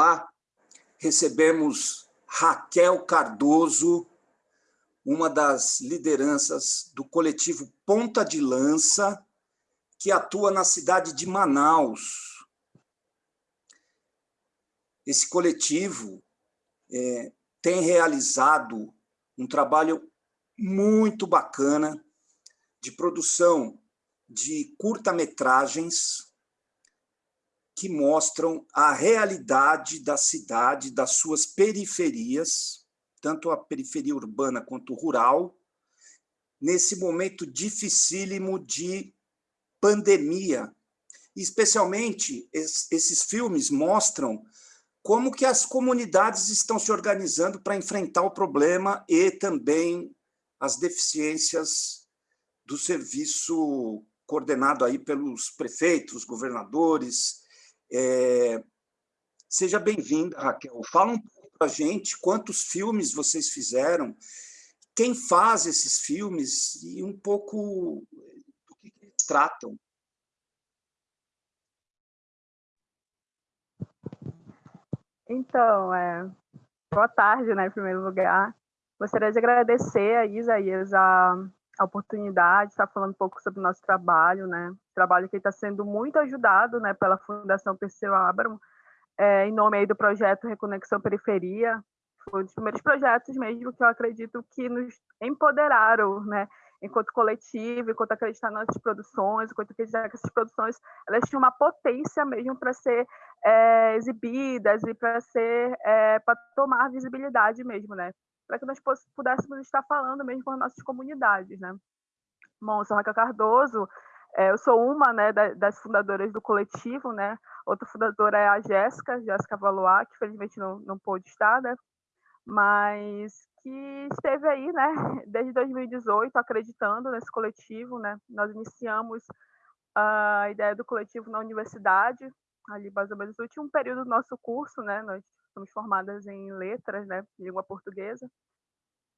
Olá, recebemos Raquel Cardoso, uma das lideranças do coletivo Ponta de Lança, que atua na cidade de Manaus. Esse coletivo é, tem realizado um trabalho muito bacana de produção de curta-metragens que mostram a realidade da cidade, das suas periferias, tanto a periferia urbana quanto rural, nesse momento dificílimo de pandemia. Especialmente, esses filmes mostram como que as comunidades estão se organizando para enfrentar o problema e também as deficiências do serviço coordenado aí pelos prefeitos, governadores. É... Seja bem-vinda, Raquel. Fala um pouco para a gente quantos filmes vocês fizeram, quem faz esses filmes e um pouco do que eles tratam. Então, é, boa tarde, né, em primeiro lugar. Gostaria de agradecer a Isaías a, a oportunidade de estar falando um pouco sobre o nosso trabalho, né, trabalho que está sendo muito ajudado, né, pela Fundação Perseu Abram, é, em nome aí do projeto Reconexão Periferia, foi um dos primeiros projetos mesmo que eu acredito que nos empoderaram, né, enquanto coletivo, enquanto acreditar nas produções, enquanto acreditar que essas produções elas tinham uma potência mesmo para ser é, exibidas e para ser é, para tomar visibilidade mesmo, né? Para que nós pudéssemos estar falando mesmo com as nossas comunidades, né? Bom, eu sou Raquel Cardoso, é, eu sou uma né, das fundadoras do coletivo, né? Outra fundadora é a Jéssica, Jéssica Valois, que felizmente não, não pôde estar, né? Mas que esteve aí, né, desde 2018, acreditando nesse coletivo, né? Nós iniciamos a ideia do coletivo na universidade, ali mais ou menos no último período do nosso curso, né? Nós somos formadas em letras, né, língua portuguesa.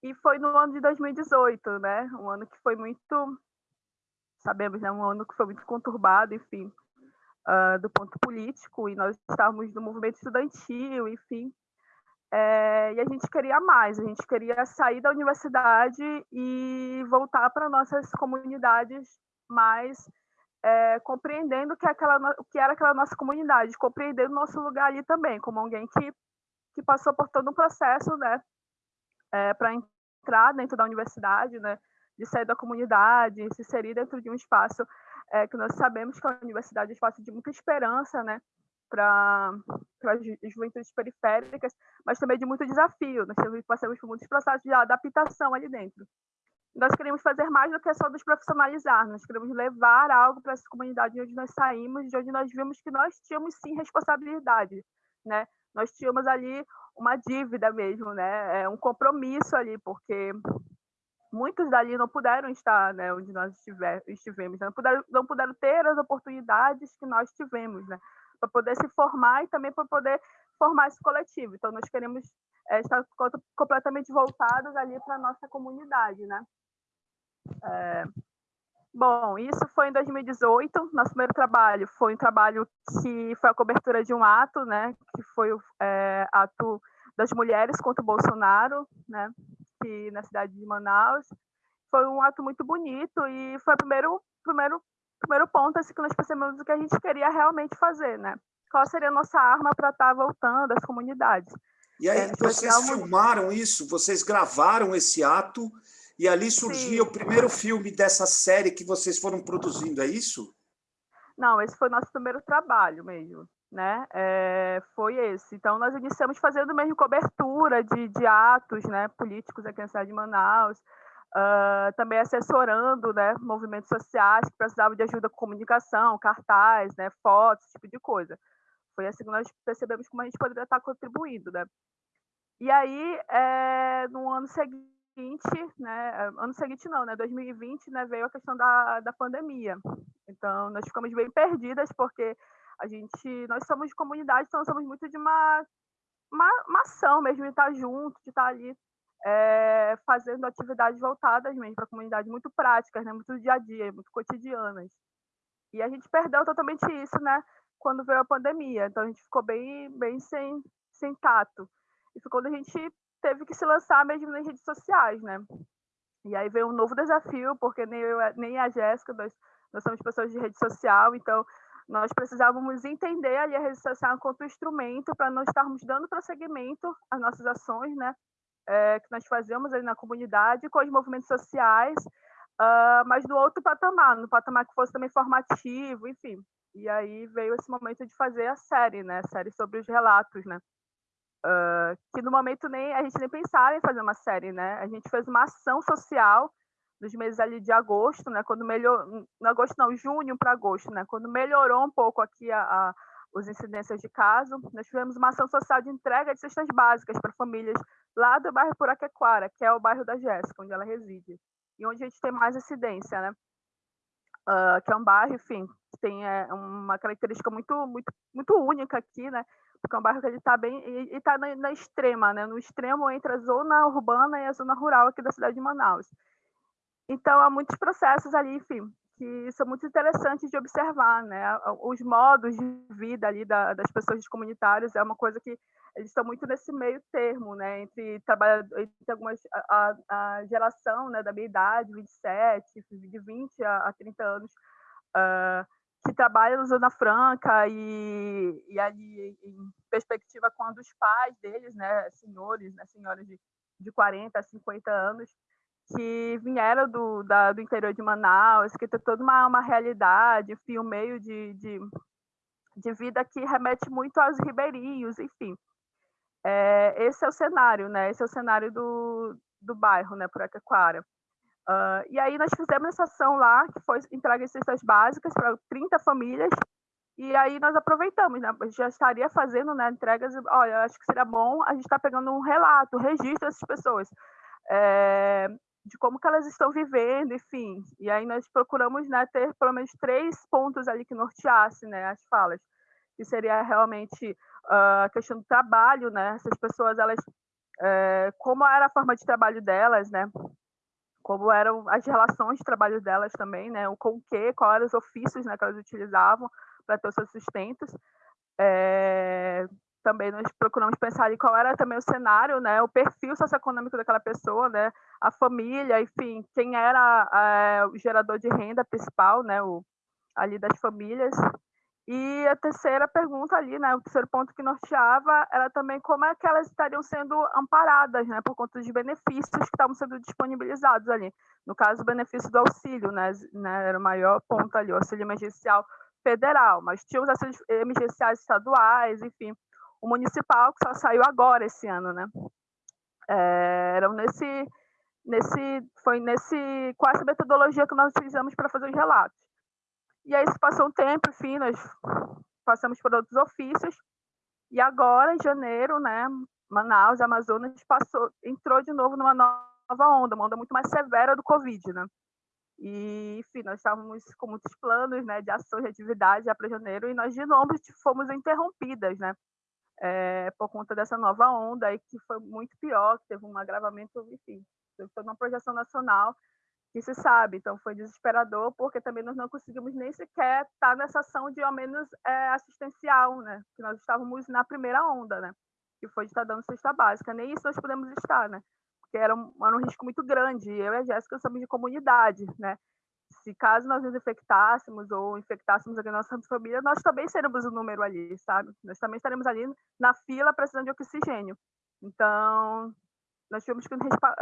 E foi no ano de 2018, né? Um ano que foi muito sabemos, né, um ano que foi muito conturbado, enfim, uh, do ponto político, e nós estávamos no movimento estudantil, enfim, é, e a gente queria mais, a gente queria sair da universidade e voltar para nossas comunidades mais é, compreendendo que, aquela, que era aquela nossa comunidade, compreendendo nosso lugar ali também, como alguém que, que passou por todo um processo né, é, para entrar dentro da universidade, né, de sair da comunidade, se inserir dentro de um espaço é, que nós sabemos que a universidade é um espaço de muita esperança, né, para as juventudes periféricas, mas também de muito desafio. Nós passamos por muitos processos de adaptação ali dentro. Nós queremos fazer mais do que só nos profissionalizar, nós queremos levar algo para essa comunidade de onde nós saímos, de onde nós vimos que nós tínhamos sim responsabilidade, né? Nós tínhamos ali uma dívida mesmo, né? É um compromisso ali, porque muitos dali não puderam estar, né, onde nós estiver, estivemos, né? não puderam, não puderam ter as oportunidades que nós tivemos, né? para poder se formar e também para poder formar esse coletivo. Então, nós queremos é, estar completamente voltados ali para a nossa comunidade, né? É, bom, isso foi em 2018. Nosso primeiro trabalho foi um trabalho que foi a cobertura de um ato, né? Que foi o é, ato das mulheres contra o Bolsonaro, né? Que na cidade de Manaus foi um ato muito bonito e foi o primeiro primeiro primeiro ponto assim, que nós percebemos o que a gente queria realmente fazer, né? Qual seria a nossa arma para estar tá voltando às comunidades. E aí, é, vocês filmaram isso, vocês gravaram esse ato, e ali surgia Sim. o primeiro filme dessa série que vocês foram produzindo, é isso? Não, esse foi o nosso primeiro trabalho mesmo, né? É, foi esse. Então, nós iniciamos fazendo mesmo cobertura de, de atos né, políticos aqui na cidade de Manaus, uh, também assessorando né, movimentos sociais que precisavam de ajuda com comunicação, cartaz, né, fotos, esse tipo de coisa. Foi assim que nós percebemos como a gente poderia estar contribuindo. Né? E aí, é, no ano seguinte, né, ano seguinte não, né, 2020, né, veio a questão da, da pandemia. Então, nós ficamos bem perdidas, porque a gente, nós somos de comunidade, então somos muito de uma, uma, uma ação mesmo, de estar junto, de estar ali é, fazendo atividades voltadas mesmo para a comunidade, muito práticas, né? muito dia a dia, muito cotidianas. E a gente perdeu totalmente isso, né? Quando veio a pandemia. Então a gente ficou bem, bem sem, sem tato. Foi quando a gente teve que se lançar mesmo nas redes sociais, né? E aí veio um novo desafio, porque nem eu, nem a Jéssica, nós, nós somos pessoas de rede social, então nós precisávamos entender ali a rede social enquanto instrumento para não estarmos dando prosseguimento às nossas ações, né? É, que nós fazemos ali na comunidade com os movimentos sociais, uh, mas do outro patamar, no patamar que fosse também formativo, enfim. E aí veio esse momento de fazer a série, né? A série sobre os relatos, né? Uh, que no momento nem a gente nem pensava em fazer uma série, né? A gente fez uma ação social nos meses ali de agosto, né? Quando melhorou, agosto não, junho para agosto, né? Quando melhorou um pouco aqui a, a os incidências de caso, nós tivemos uma ação social de entrega de cestas básicas para famílias lá do bairro Puraquequara, que é o bairro da Jéssica, onde ela reside, e onde a gente tem mais incidência, né? Uh, que é um bairro, enfim, tem é, uma característica muito, muito, muito única aqui, né? porque é um bairro que ele está bem e está na, na, extrema, né? No extremo entre a zona urbana e a zona rural aqui da cidade de Manaus. Então há muitos processos ali, enfim, que são muito interessantes de observar, né? Os modos de vida ali da, das pessoas comunitárias é uma coisa que eles estão muito nesse meio termo, né? Entre trabalhar, entre algumas a, a, geração, né, da minha idade, 27, de 20 a, a 30 anos. Uh, que trabalha na Zona Franca e, e ali em perspectiva com os pais deles, né, senhores, né, senhoras de, de 40, 50 anos, que vieram do, da, do interior de Manaus, que tem toda uma, uma realidade, enfim, um meio de, de, de vida que remete muito aos ribeirinhos, enfim. É, esse é o cenário, né? Esse é o cenário do, do bairro, né, por Aquaquara. Uh, e aí nós fizemos essa ação lá, que foi entrega de cestas básicas para 30 famílias, e aí nós aproveitamos, né? Já estaria fazendo né, entregas, olha, acho que seria bom a gente estar tá pegando um relato, um registro dessas pessoas, é, de como que elas estão vivendo, enfim. E aí nós procuramos né, ter pelo menos três pontos ali que norteassem né, as falas, que seria realmente uh, a questão do trabalho, né? Essas pessoas, elas, é, como era a forma de trabalho delas, né? Como eram as relações de trabalho delas também, né? O com o que, quais eram os ofícios né, que elas utilizavam para ter os seus sustentos. É, também nós procuramos pensar ali qual era também o cenário, né? O perfil socioeconômico daquela pessoa, né? A família, enfim, quem era é, o gerador de renda principal, né? O, ali das famílias e a terceira pergunta ali, né, o terceiro ponto que norteava era também como é que elas estariam sendo amparadas, né, por conta dos benefícios que estavam sendo disponibilizados ali. No caso, o benefício do auxílio, né, né era o maior ponto ali, o auxílio emergencial federal, mas tinha os auxílios emergenciais estaduais, enfim, o municipal que só saiu agora esse ano, né. É, eram nesse, nesse, foi nesse, com essa metodologia que nós utilizamos para fazer os relatos. E aí se passou um tempo, enfim, nós passamos por outros ofícios. E agora, em janeiro, né, Manaus, Amazonas, passou, entrou de novo numa nova onda, uma onda muito mais severa do Covid, né? E, enfim, nós estávamos com muitos planos, né, de ações, de atividade já para janeiro, e nós de novo fomos interrompidas, né? É, por conta dessa nova onda aí que foi muito pior, que teve um agravamento, enfim, teve toda uma projeção nacional que se sabe. Então foi desesperador porque também nós não conseguimos nem sequer estar nessa ação de ao menos é, assistencial, né? Que nós estávamos na primeira onda, né? Que foi de estar dando cesta básica. Nem isso nós podemos estar, né? Porque era um, era um risco muito grande. Eu e a Jéssica somos de comunidade, né? Se caso nós nos infectássemos ou infectássemos a nossa família, nós também seremos o número ali, sabe? Nós também estaremos ali na fila precisando de oxigênio. Então, nós tivemos que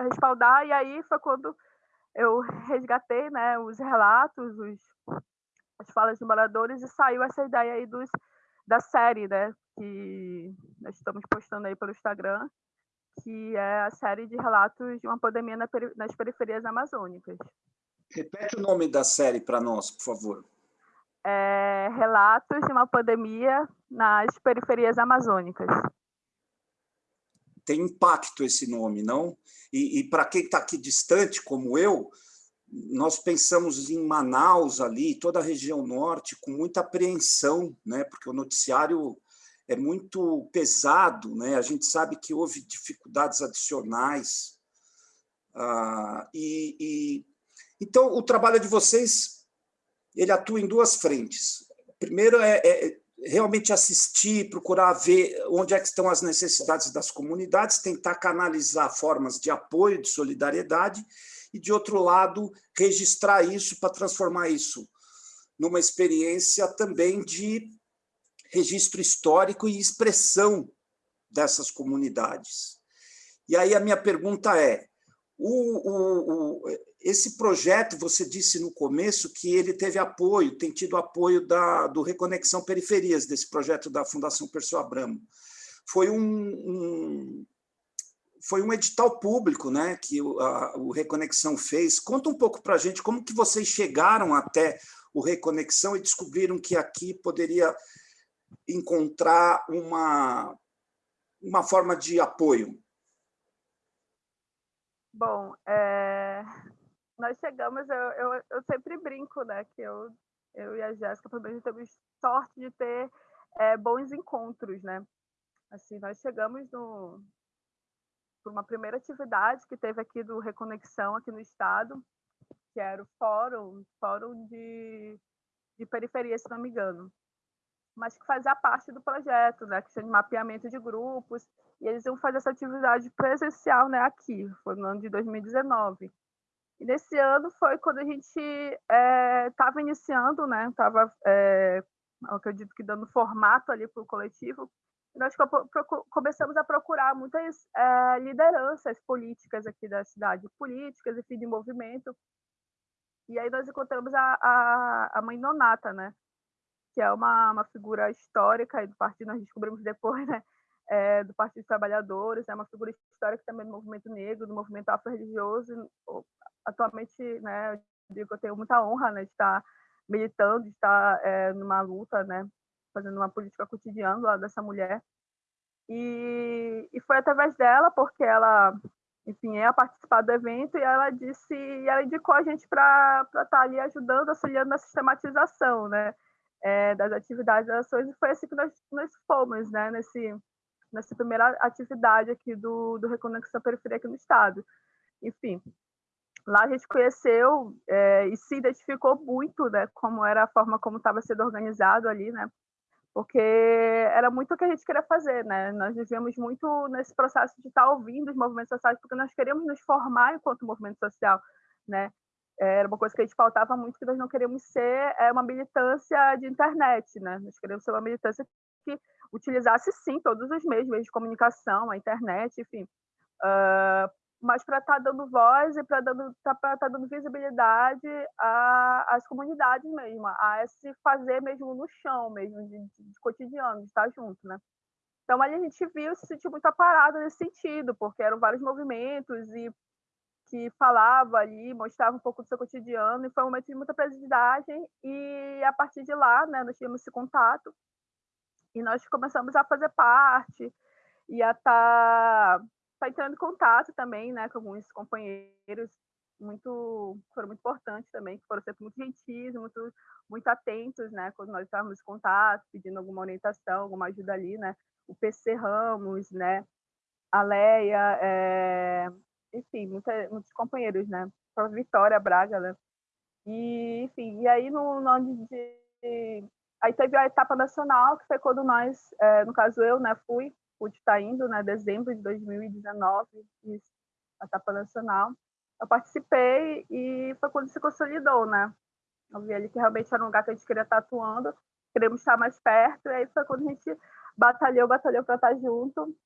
respaldar e aí foi quando eu resgatei né, os relatos, os, as falas de moradores e saiu essa ideia aí dos, da série, né, que nós estamos postando aí pelo Instagram, que é a série de relatos de uma pandemia na, nas periferias amazônicas. Repete o nome da série para nós, por favor. É, relatos de uma pandemia nas periferias amazônicas tem impacto esse nome, não? E, e para quem está aqui distante, como eu, nós pensamos em Manaus ali, toda a região norte, com muita apreensão, né? porque o noticiário é muito pesado, né? a gente sabe que houve dificuldades adicionais. Ah, e, e, Então, o trabalho de vocês ele atua em duas frentes. Primeiro é, é realmente assistir, procurar ver onde é que estão as necessidades das comunidades, tentar canalizar formas de apoio, de solidariedade, e, de outro lado, registrar isso para transformar isso numa experiência também de registro histórico e expressão dessas comunidades. E aí a minha pergunta é, o, o, o, esse projeto, você disse no começo que ele teve apoio, tem tido apoio da, do Reconexão Periferias, desse projeto da Fundação Perseu Abramo. Foi um, um foi um edital público né, que o, a, o Reconexão fez. Conta um pouco para a gente como que vocês chegaram até o Reconexão e descobriram que aqui poderia encontrar uma, uma forma de apoio. Bom, é, nós chegamos, eu, eu, eu, sempre brinco, né, que eu, eu e a Jéssica, pelo menos, temos sorte de ter é, bons encontros, né? Assim, nós chegamos no, por uma primeira atividade que teve aqui do Reconexão, aqui no estado, que era o fórum, fórum de, de periferia, se não me engano, mas que fazia parte do projeto, né, que tinha de mapeamento de grupos, e eles iam fazer essa atividade presencial né, aqui, foi no ano de 2019. E nesse ano foi quando a gente estava é, iniciando, né, estava, é, acredito que dando formato ali para o coletivo, nós começamos a procurar muitas é, lideranças políticas aqui da cidade, políticas, enfim, de movimento. E aí nós encontramos a, a, a mãe Nonata, né? que é uma, uma figura histórica do partido, nós descobrimos depois, né? É, do Partido dos Trabalhadores, é uma figura histórica também do movimento negro, do movimento afro-religioso. Atualmente, né, eu digo que eu tenho muita honra né, de estar militando, de estar é, numa luta, né, fazendo uma política cotidiana lá dessa mulher. E, e foi através dela, porque ela, enfim, ia participar do evento e ela disse, e ela indicou a gente para estar tá ali ajudando, auxiliando na sistematização, né, é, das atividades das ações. E foi assim que nós, nós fomos, né, nesse, nessa primeira atividade aqui do, do Reconexão Periferia aqui no estado. Enfim, lá a gente conheceu é, e se identificou muito, né, como era a forma como estava sendo organizado ali, né, porque era muito o que a gente queria fazer, né? Nós vivíamos muito nesse processo de estar ouvindo os movimentos sociais, porque nós queríamos nos formar enquanto movimento social, né? Era uma coisa que a gente faltava muito, que nós não queríamos ser é, uma militância de internet, né? Nós queríamos ser uma militância que utilizasse, sim, todos os meios, meios de comunicação, a internet, enfim, uh, mas para estar tá dando voz e para estar tá, tá dando visibilidade às comunidades mesmo, a se fazer mesmo no chão, mesmo de, de, de, cotidiano, de estar junto, né? Então ali a gente viu se sentiu muito aparado nesse sentido, porque eram vários movimentos e que falava ali, mostrava um pouco do seu cotidiano, e foi um momento de muita aprendizagem, e a partir de lá, né, nós tínhamos esse contato, e nós começamos a fazer parte, e a estar tá está entrando em contato também, né, com alguns companheiros muito foram muito importantes também, que foram sempre muito gentis, muito muito atentos, né, quando nós estávamos em contato, pedindo alguma orientação, alguma ajuda ali, né, o PC Ramos, né, a Leia, é... enfim, muita, muitos companheiros, né, a Vitória Braga, né, e enfim, e aí no, no ano de aí teve a etapa nacional que foi quando nós, é, no caso eu, né, fui pude estar indo, né, dezembro de 2019, a etapa nacional. Eu participei e foi quando se consolidou, né? Eu vi ali que realmente era um lugar que a gente queria estar atuando, queremos estar mais perto, e aí foi quando a gente batalhou, batalhou para estar junto.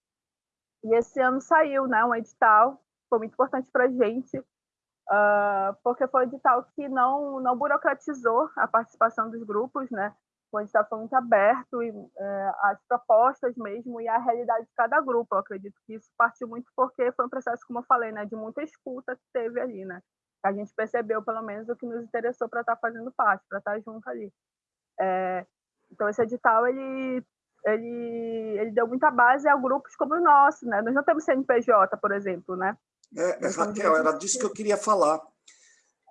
E esse ano saiu, né, um edital, foi muito importante para a gente, uh, porque foi um edital que não, não burocratizou a participação dos grupos, né? Onde está muito aberto e é, as propostas mesmo e a realidade de cada grupo. Eu acredito que isso partiu muito porque foi um processo, como eu falei, né, de muita escuta que teve ali, né? A gente percebeu, pelo menos, o que nos interessou para estar tá fazendo parte, para estar tá junto ali. É, então, esse edital, ele, ele, ele deu muita base a grupos como o nosso, né? Nós não temos CNPJ, por exemplo, né? É, Raquel, era disso que eu queria falar.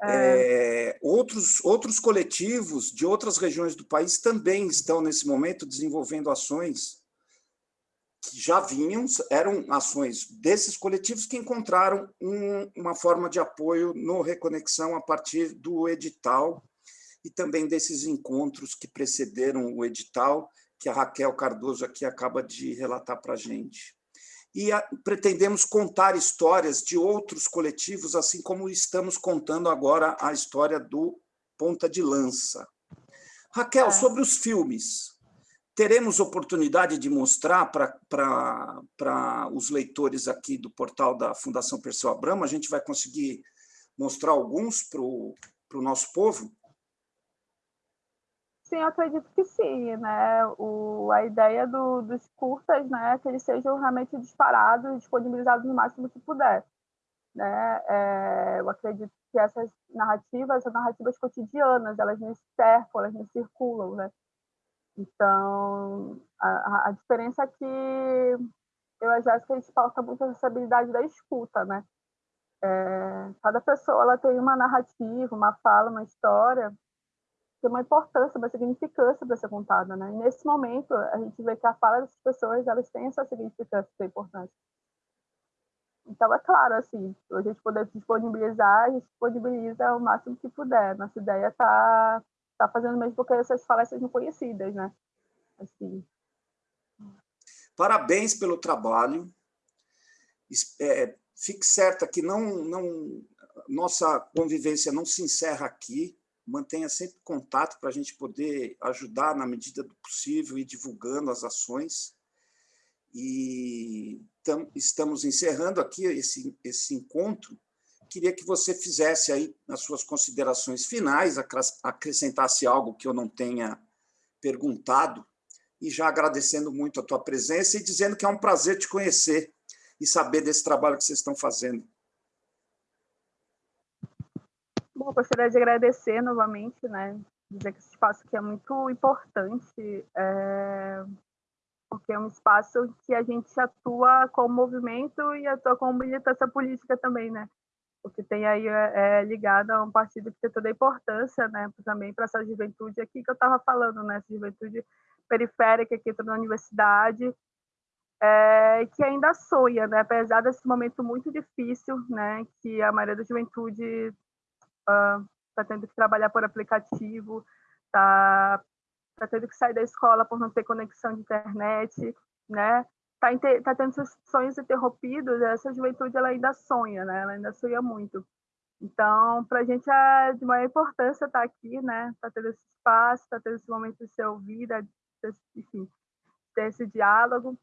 É. é, outros, outros coletivos de outras regiões do país também estão, nesse momento, desenvolvendo ações que já vinham, eram ações desses coletivos que encontraram um, uma forma de apoio no Reconexão a partir do edital e também desses encontros que precederam o edital, que a Raquel Cardoso aqui acaba de relatar para a gente. E a, pretendemos contar histórias de outros coletivos, assim como estamos contando agora a história do Ponta de Lança. Raquel, é. sobre os filmes, teremos oportunidade de mostrar para os leitores aqui do portal da Fundação Perseu Abramo? A gente vai conseguir mostrar alguns para o nosso povo? Sim, eu acredito que sim, né? O, a ideia do, dos curtas, né, é que eles sejam realmente disparados, disponibilizados no máximo que puder, né? É, eu acredito que essas narrativas são narrativas cotidianas, elas não cercam, elas não circulam, né? Então, a, a diferença é que eu e a Jéssica, a gente pauta muito a responsabilidade da escuta, né? É, cada pessoa ela tem uma narrativa, uma fala, uma história, tem uma importância, uma significância para ser contada, né? E nesse momento, a gente vê que a fala dessas pessoas, elas têm essa significância, essa importância. Então, é claro, assim, a gente poder disponibilizar, a gente disponibiliza o máximo que puder. Nossa ideia está tá fazendo mesmo porque essas falas sejam conhecidas, né? Assim. Parabéns pelo trabalho. É, fique certa que não, não, nossa convivência não se encerra aqui. Mantenha sempre contato para a gente poder ajudar na medida do possível e divulgando as ações. E tam, estamos encerrando aqui esse, esse encontro. Queria que você fizesse aí as suas considerações finais, acrescentasse algo que eu não tenha perguntado, e já agradecendo muito a tua presença e dizendo que é um prazer te conhecer e saber desse trabalho que vocês estão fazendo. Bom, gostaria de agradecer novamente, né? Dizer que esse espaço aqui é muito importante, é... porque é um espaço que a gente atua com movimento e atua com militância política também, né? Porque tem aí é, é ligado a um partido que tem toda a importância, né? Também para essa juventude aqui que eu estava falando, né? Essa juventude periférica aqui na universidade, é, que ainda sonha, né? apesar desse momento muito difícil, né? que a maioria da juventude está uh, tendo que trabalhar por aplicativo, está tá tendo que sair da escola por não ter conexão de internet, né? Está tá tendo seus sonhos interrompidos, essa juventude ela ainda sonha, né? ela ainda sonha muito. Então, para a gente é de maior importância estar tá aqui, né? Tá tendo esse espaço, tá tendo esse momento de ser ouvida, enfim, ter esse diálogo.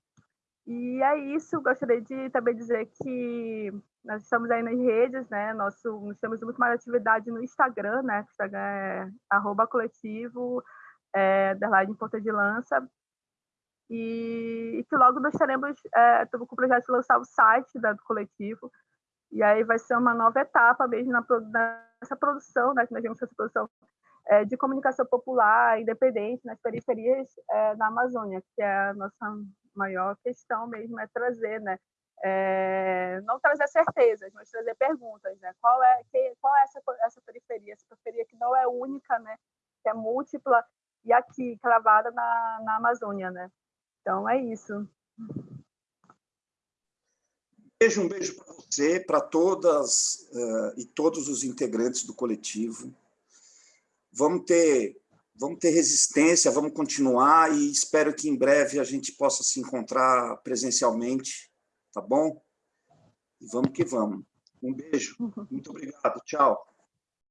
E é isso, gostaria de também dizer que nós estamos aí nas redes, né? Nosso, nós temos muito mais atividade no Instagram, né? O Instagram é arroba coletivo, é, underline ponta de lança. E, e, que logo nós teremos, é, com o projeto de lançar o site da, do coletivo, e aí vai ser uma nova etapa mesmo na, nessa produção, né? Que nós vemos essa produção é, de comunicação popular, independente, nas periferias é, da Amazônia, que é a nossa maior questão mesmo, é trazer, né? É, não trazer certezas, mas trazer perguntas, né? Qual é, que, qual é essa, essa periferia? Essa periferia que não é única, né? Que é múltipla e aqui, cravada na, na Amazônia, né? Então, é isso. Beijo, um beijo para você, para todas uh, e todos os integrantes do coletivo vamos ter, vamos ter resistência, vamos continuar e espero que em breve a gente possa se encontrar presencialmente, tá bom? E vamos que vamos. Um beijo. Muito obrigado. Tchau.